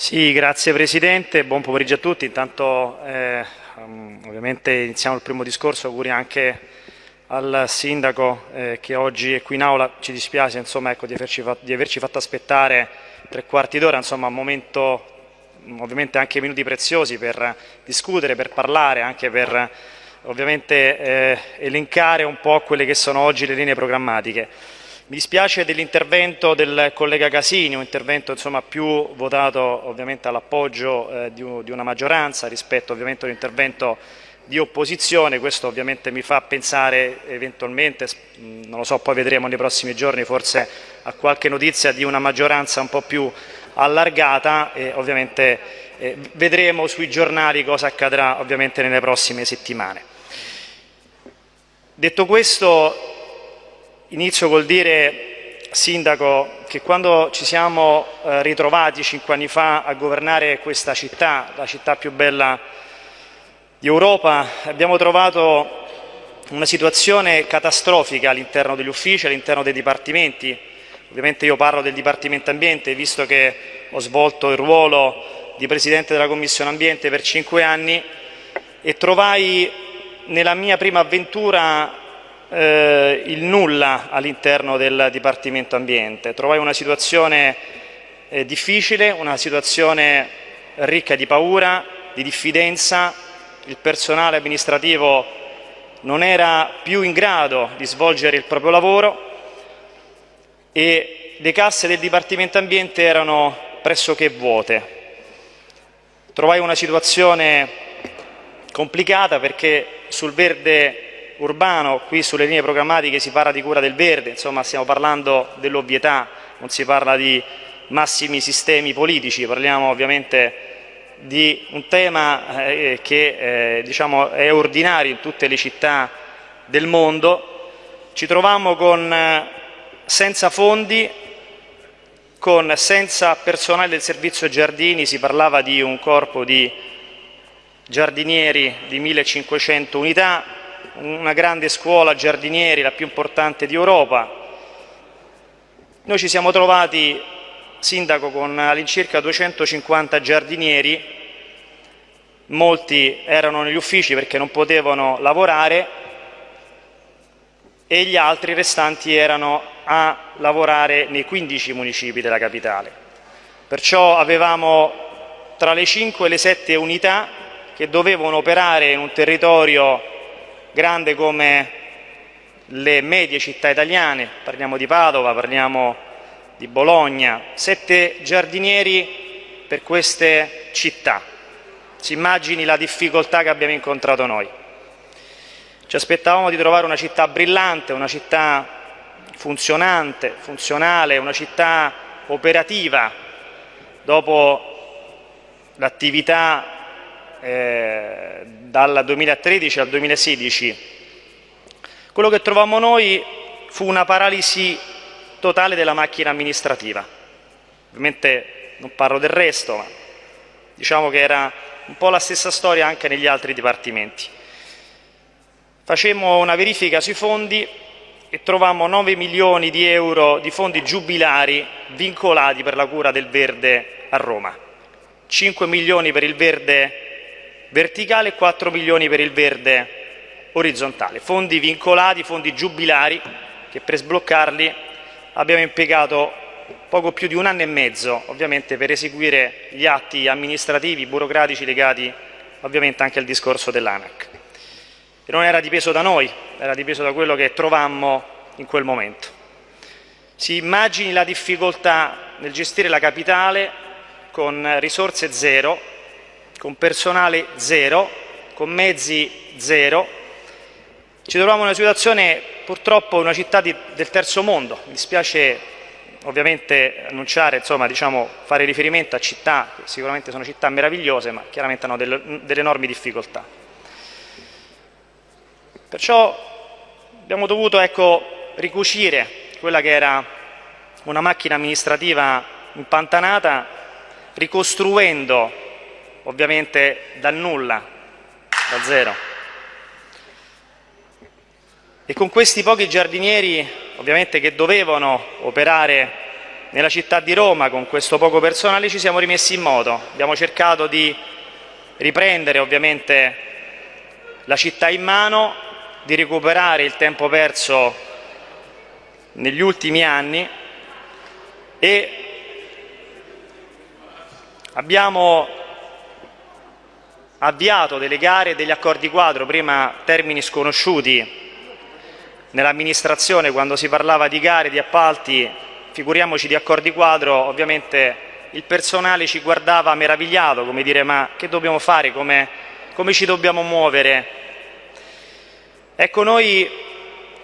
Sì, grazie Presidente, buon pomeriggio a tutti. Intanto eh, um, ovviamente iniziamo il primo discorso, auguri anche al Sindaco eh, che oggi è qui in aula, ci dispiace insomma, ecco, di, averci di, averci fatto, aspettare tre quarti d'ora, insomma un momento ovviamente anche minuti preziosi per discutere, per parlare, anche per ovviamente eh, elencare un po' quelle che sono oggi le linee programmatiche. Mi dispiace dell'intervento del collega Casini, un intervento insomma, più votato ovviamente all'appoggio eh, di, una maggioranza rispetto ovviamente all'intervento di opposizione, questo ovviamente mi fa pensare eventualmente, non lo so, poi vedremo nei prossimi giorni forse a qualche notizia di una maggioranza un po' più allargata e ovviamente eh, vedremo sui giornali cosa accadrà ovviamente nelle prossime settimane. Detto questo Inizio col dire, Sindaco, che quando ci siamo eh, ritrovati cinque anni fa a governare questa città, la città più bella di Europa, abbiamo trovato una situazione catastrofica all'interno degli uffici, all'interno dei dipartimenti. Ovviamente io parlo del Dipartimento Ambiente, visto che ho svolto il ruolo di Presidente della Commissione Ambiente per cinque anni e trovai nella mia prima avventura eh, il nulla all'interno del Dipartimento Ambiente. Trovai una situazione eh, difficile, una situazione ricca di paura, di diffidenza, il personale amministrativo non era più in grado di svolgere il proprio lavoro e le casse del Dipartimento Ambiente erano pressoché vuote. Trovai una situazione complicata perché sul verde urbano, qui sulle linee programmatiche si parla di cura del verde, insomma stiamo parlando dell'ovvietà, non si parla di massimi sistemi politici, parliamo ovviamente di un tema eh, che eh, diciamo, è ordinario in tutte le città del mondo. Ci troviamo con, eh, senza fondi, con, senza personale del servizio giardini, si parlava di un corpo di giardinieri di 1500 unità, una grande scuola giardinieri, la più importante di Europa. Noi ci siamo trovati, sindaco, con all'incirca 250 giardinieri, molti erano negli uffici perché non potevano lavorare e gli altri restanti erano a lavorare nei 15 municipi della capitale. Perciò avevamo tra le 5 e le 7 unità che dovevano operare in un territorio grande come le medie città italiane, parliamo di Padova, parliamo di Bologna, sette giardinieri per queste città. Si immagini la difficoltà che abbiamo incontrato noi. Ci aspettavamo di trovare una città brillante, una città funzionante, funzionale, una città operativa dopo l'attività eh, dal 2013 al 2016, quello che trovammo noi fu una paralisi totale della macchina amministrativa. Ovviamente non parlo del resto, ma diciamo che era un po' la stessa storia anche negli altri dipartimenti. Facemmo una verifica sui fondi e trovammo 9 milioni di euro di fondi giubilari vincolati per la cura del verde a Roma, 5 milioni per il verde verticale e 4 milioni per il verde orizzontale. Fondi vincolati, fondi giubilari che per sbloccarli abbiamo impiegato poco più di un anno e mezzo ovviamente per eseguire gli atti amministrativi, burocratici legati ovviamente anche al discorso dell'ANAC. Non era dipeso da noi, era dipeso da quello che trovammo in quel momento. Si immagini la difficoltà nel gestire la capitale con risorse zero, con personale zero, con mezzi zero. Ci troviamo in una situazione purtroppo una città di, del terzo mondo, mi dispiace ovviamente annunciare, insomma, diciamo, fare riferimento a città che sicuramente sono città meravigliose ma chiaramente hanno delle, delle enormi difficoltà. Perciò abbiamo dovuto ecco, ricucire quella che era una macchina amministrativa impantanata ricostruendo ovviamente dal nulla, da zero. E con questi pochi giardinieri, ovviamente che dovevano operare nella città di Roma con questo poco personale ci siamo rimessi in moto, abbiamo cercato di riprendere ovviamente la città in mano, di recuperare il tempo perso negli ultimi anni e abbiamo avviato delle gare e degli accordi quadro, prima termini sconosciuti nell'amministrazione quando si parlava di gare, di appalti, figuriamoci di accordi quadro, ovviamente il personale ci guardava meravigliato, come dire ma che dobbiamo fare, come, come ci dobbiamo muovere. Ecco, noi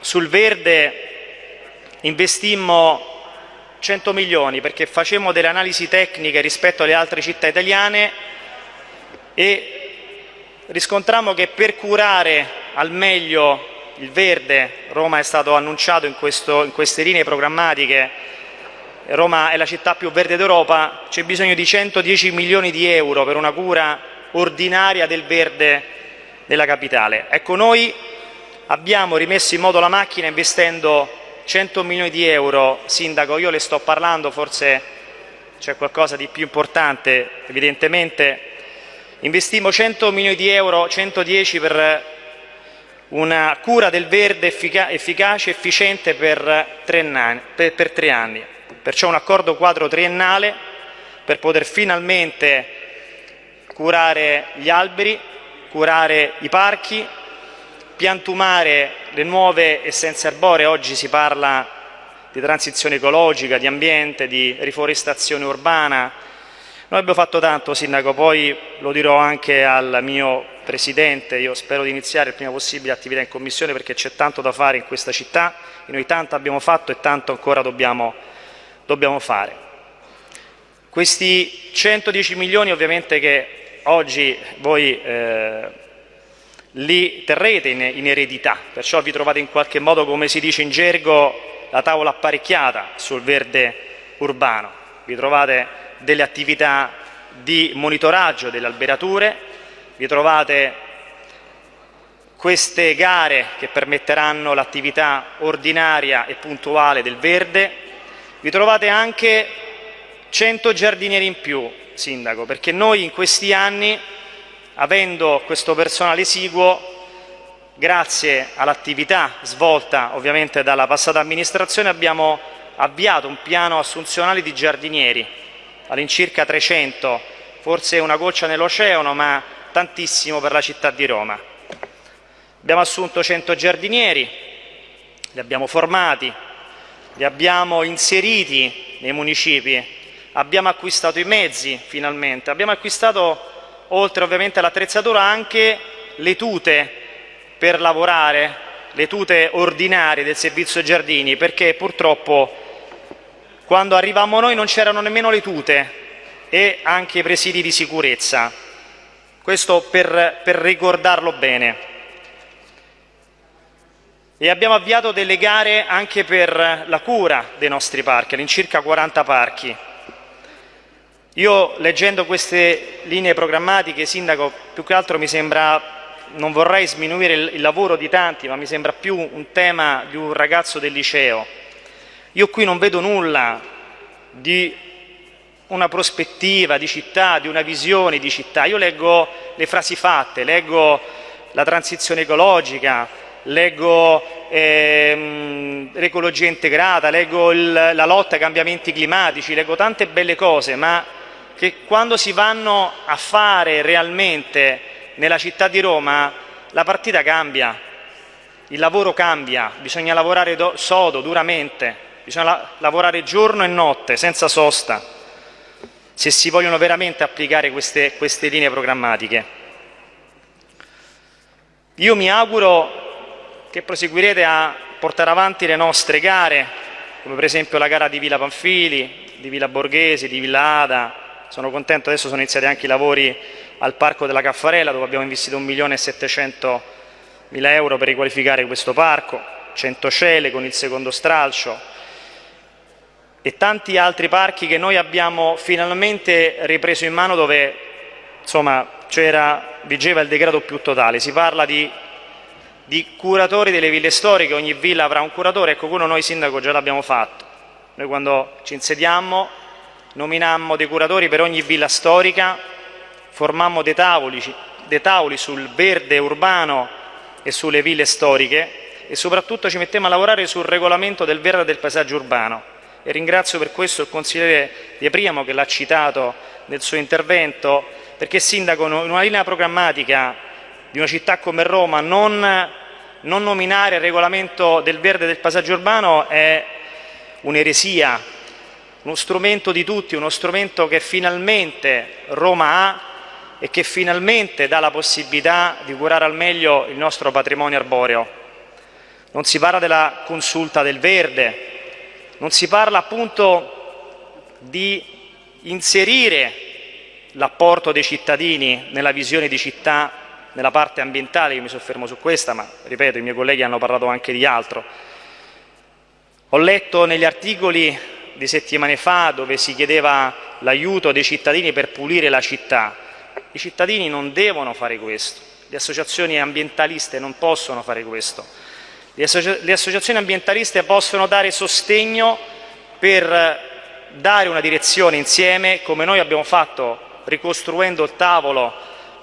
sul verde investimmo 100 milioni perché facemmo delle analisi tecniche rispetto alle altre città italiane e riscontrammo che per curare al meglio il verde, Roma è stato annunciato in, questo, in queste linee programmatiche, Roma è la città più verde d'Europa, c'è bisogno di 110 milioni di euro per una cura ordinaria del verde della capitale. Ecco, noi abbiamo rimesso in moto la macchina investendo 100 milioni di euro, Sindaco, io le sto parlando, forse c'è qualcosa di più importante, evidentemente, investimmo 100 milioni di euro, 110 per una cura del verde efficace e efficiente per tre, per, per tre anni. Perciò un accordo quadro triennale per poter finalmente curare gli alberi, curare i parchi, piantumare le nuove essenze arboree, oggi si parla di transizione ecologica, di ambiente, di riforestazione urbana. Noi abbiamo fatto tanto, Sindaco, poi lo dirò anche al mio Presidente, io spero di iniziare il prima possibile attività in Commissione perché c'è tanto da fare in questa città e noi tanto abbiamo fatto e tanto ancora dobbiamo, dobbiamo fare. Questi 110 milioni ovviamente che oggi voi eh, li terrete in, in eredità, perciò vi trovate in qualche modo, come si dice in gergo, la tavola apparecchiata sul verde urbano. Vi trovate delle attività di monitoraggio delle alberature, vi trovate queste gare che permetteranno l'attività ordinaria e puntuale del verde, vi trovate anche 100 giardinieri in più, Sindaco, perché noi in questi anni avendo questo personale esiguo, grazie all'attività svolta ovviamente dalla passata amministrazione, abbiamo avviato un piano assunzionale di giardinieri, all'incirca 300, forse una goccia nell'oceano, ma tantissimo per la città di Roma. Abbiamo assunto 100 giardinieri, li abbiamo formati, li abbiamo inseriti nei municipi, abbiamo acquistato i mezzi finalmente, abbiamo acquistato oltre ovviamente all'attrezzatura anche le tute per lavorare, le tute ordinarie del servizio giardini, perché purtroppo quando arrivammo noi non c'erano nemmeno le tute e anche i presidi di sicurezza. Questo per, per ricordarlo bene. E abbiamo avviato delle gare anche per la cura dei nostri parchi, all'incirca 40 parchi. Io leggendo queste linee programmatiche, Sindaco, più che altro mi sembra, non vorrei sminuire il, il lavoro di tanti, ma mi sembra più un tema di un ragazzo del liceo. Io qui non vedo nulla di una prospettiva di città, di una visione di città. Io leggo le frasi fatte, leggo la transizione ecologica, leggo ehm, l'ecologia integrata, leggo il, la lotta ai cambiamenti climatici, leggo tante belle cose, ma che quando si vanno a fare realmente nella città di Roma la partita cambia, il lavoro cambia, bisogna lavorare do, sodo, duramente, bisogna la, lavorare giorno e notte, senza sosta, se si vogliono veramente applicare queste, queste linee programmatiche. Io mi auguro che proseguirete a portare avanti le nostre gare, come per esempio la gara di Villa Panfili, di Villa Borghesi, di Villa Ada, sono contento, adesso sono iniziati anche i lavori al Parco della Caffarella dove abbiamo investito 1.700.000 euro per riqualificare questo parco, 100 cele con il secondo stralcio e tanti altri parchi che noi abbiamo finalmente ripreso in mano dove insomma vigeva il decreto più totale. Si parla di, di curatori delle ville storiche, ogni villa avrà un curatore, ecco quello noi sindaco già l'abbiamo fatto Noi quando ci insediammo nominammo dei curatori per ogni villa storica, formammo dei tavoli, dei tavoli sul verde urbano e sulle ville storiche e soprattutto ci mettemmo a lavorare sul regolamento del verde del paesaggio urbano e ringrazio per questo il consigliere Di Priamo che l'ha citato nel suo intervento perché sindaco in una linea programmatica di una città come Roma non, non nominare il regolamento del verde del paesaggio urbano è un'eresia, uno strumento di tutti, uno strumento che finalmente Roma ha e che finalmente dà la possibilità di curare al meglio il nostro patrimonio arboreo. Non si parla della consulta del verde, non si parla appunto di inserire l'apporto dei cittadini nella visione di città, nella parte ambientale, io mi soffermo su questa, ma ripeto, i miei colleghi hanno parlato anche di altro. Ho letto negli articoli di settimane fa dove si chiedeva l'aiuto dei cittadini per pulire la città. I cittadini non devono fare questo, le associazioni ambientaliste non possono fare questo. Le, associ le associazioni ambientaliste possono dare sostegno per dare una direzione insieme, come noi abbiamo fatto ricostruendo il tavolo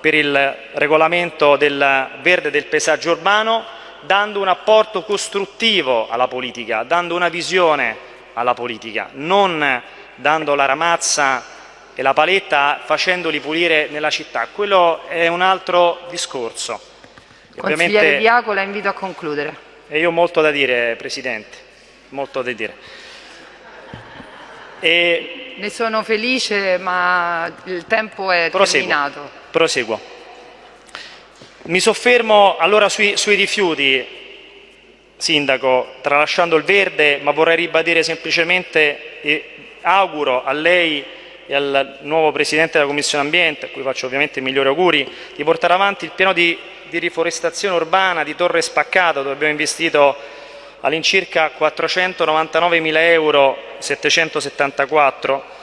per il regolamento del verde del paesaggio urbano, dando un apporto costruttivo alla politica, dando una visione alla politica, non dando la ramazza e la paletta facendoli pulire nella città. Quello è un altro discorso. Consigliere Diaco, la invito a concludere. E io ho molto da dire, Presidente, molto da dire. E... Ne sono felice, ma il tempo è proseguo, terminato. Proseguo. Mi soffermo allora sui, sui rifiuti, Sindaco, tralasciando il verde, ma vorrei ribadire semplicemente e auguro a lei e al nuovo Presidente della Commissione Ambiente, a cui faccio ovviamente i migliori auguri, di portare avanti il piano di di riforestazione urbana di Torre Spaccato dove abbiamo investito all'incirca 499 mila euro 774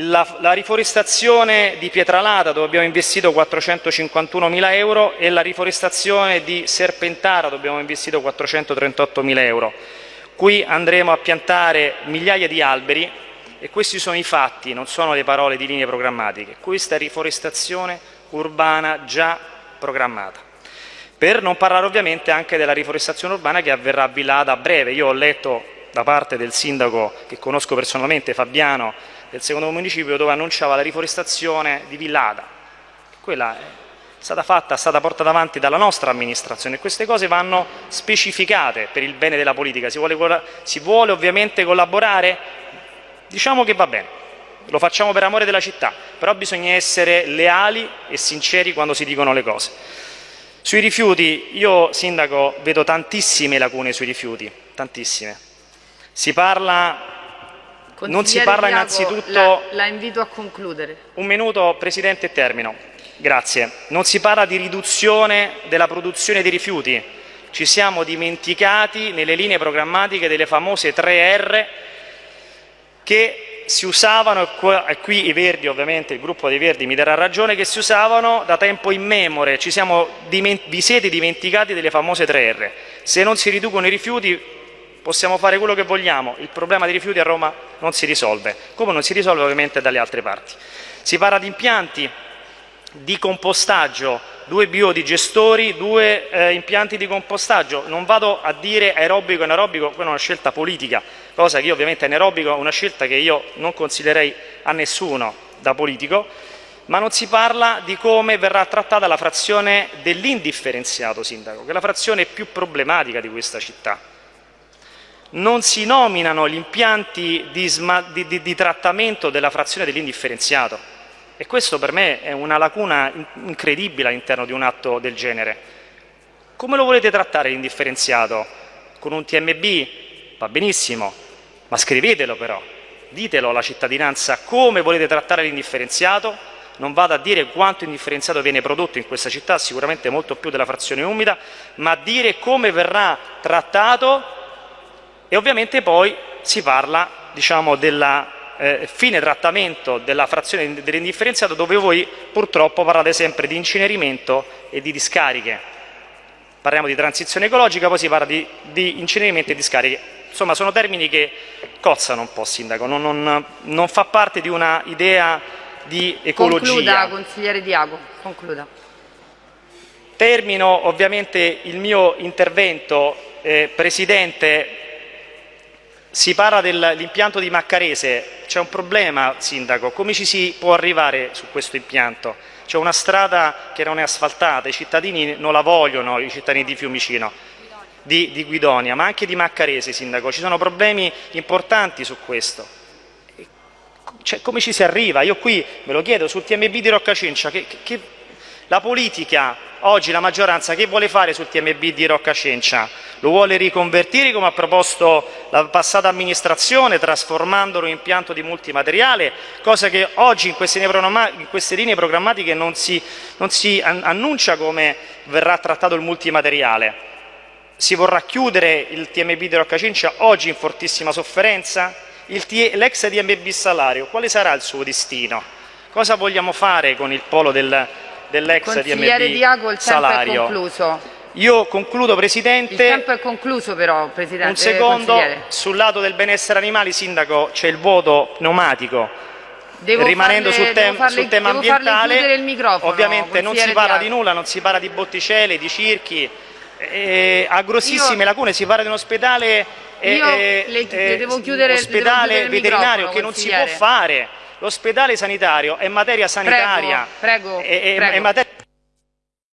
la, la, riforestazione di Pietralata dove abbiamo investito 451 mila euro e la riforestazione di Serpentara dove abbiamo investito 438 mila euro. Qui andremo a piantare migliaia di alberi e questi sono i fatti, non sono le parole di linee programmatiche. Questa riforestazione urbana già programmata. Per non parlare ovviamente anche della riforestazione urbana che avverrà a Villada a breve. Io ho letto da parte del sindaco che conosco personalmente, Fabiano, del secondo municipio, dove annunciava la riforestazione di Villada. Quella è stata fatta, è stata portata avanti dalla nostra amministrazione e queste cose vanno specificate per il bene della politica. Si vuole, si vuole ovviamente collaborare? Diciamo che va bene lo facciamo per amore della città, però bisogna essere leali e sinceri quando si dicono le cose. Sui rifiuti, io sindaco vedo tantissime lacune sui rifiuti, tantissime. Si parla non si parla innanzitutto... La, la, invito a concludere. Un minuto, Presidente, e termino. Grazie. Non si parla di riduzione della produzione di rifiuti. Ci siamo dimenticati nelle linee programmatiche delle famose 3R che si usavano, e qui i Verdi ovviamente, il gruppo dei Verdi mi darà ragione, che si usavano da tempo immemore, ci siamo, vi siete dimenticati delle famose 3R. Se non si riducono i rifiuti possiamo fare quello che vogliamo, il problema dei rifiuti a Roma non si risolve, come non si risolve ovviamente dalle altre parti. Si parla di impianti di compostaggio, due biodigestori, due eh, impianti di compostaggio. Non vado a dire aerobico e anaerobico, quella è una scelta politica, cosa che io ovviamente anaerobico è una scelta che io non consiglierei a nessuno da politico, ma non si parla di come verrà trattata la frazione dell'indifferenziato sindaco, che è la frazione più problematica di questa città. Non si nominano gli impianti di, di, di, di trattamento della frazione dell'indifferenziato e questo per me è una lacuna incredibile all'interno di un atto del genere. Come lo volete trattare l'indifferenziato? Con un TMB? Va benissimo, ma scrivetelo però, ditelo alla cittadinanza come volete trattare l'indifferenziato, non vado a dire quanto indifferenziato viene prodotto in questa città, sicuramente molto più della frazione umida, ma a dire come verrà trattato e ovviamente poi si parla diciamo, della eh, fine trattamento della frazione dell'indifferenziato dove voi purtroppo parlate sempre di incenerimento e di discariche. Parliamo di transizione ecologica, poi si parla di, di incenerimento e discariche. Insomma sono termini che cozzano un po', Sindaco, non, non, non fa parte di una idea di ecologia. Concluda, consigliere Diago, concluda. Termino ovviamente il mio intervento, eh, Presidente, si parla dell'impianto di Maccarese, c'è un problema Sindaco, come ci si può arrivare su questo impianto? C'è una strada che non è asfaltata, i cittadini non la vogliono, i cittadini di Fiumicino, di, di Guidonia, ma anche di Maccarese Sindaco, ci sono problemi importanti su questo. Cioè, come ci si arriva? Io qui me lo chiedo sul TMB di Roccacincia, che, che, la politica, oggi la maggioranza, che vuole fare sul TMB di Roccacencia? Lo vuole riconvertire come ha proposto la passata amministrazione, trasformandolo in impianto di multimateriale, cosa che oggi in queste in queste linee programmatiche non si, non si annuncia come verrà trattato il multimateriale. Si vorrà chiudere il TMB di Roccacencia oggi in fortissima sofferenza? L'ex TMB salario, quale sarà il suo destino? Cosa vogliamo fare con il polo del, dell'ex Consigliere Diago, il salario. tempo è concluso. Io concludo, Presidente. Il tempo è concluso però, Presidente. Un secondo, sul lato del benessere animali, Sindaco, c'è il vuoto pneumatico. Devo Rimanendo farle, sul, tem farle, sul tema ambientale, ovviamente non si parla Diago. di nulla, non si parla di botticelle, di circhi, eh, ha grossissime Io, lacune, si parla di un ospedale, io eh, le, le devo chiudere, ospedale le devo chiudere veterinario che non si può fare. L'ospedale sanitario è materia sanitaria, prego, prego, è, prego. è materia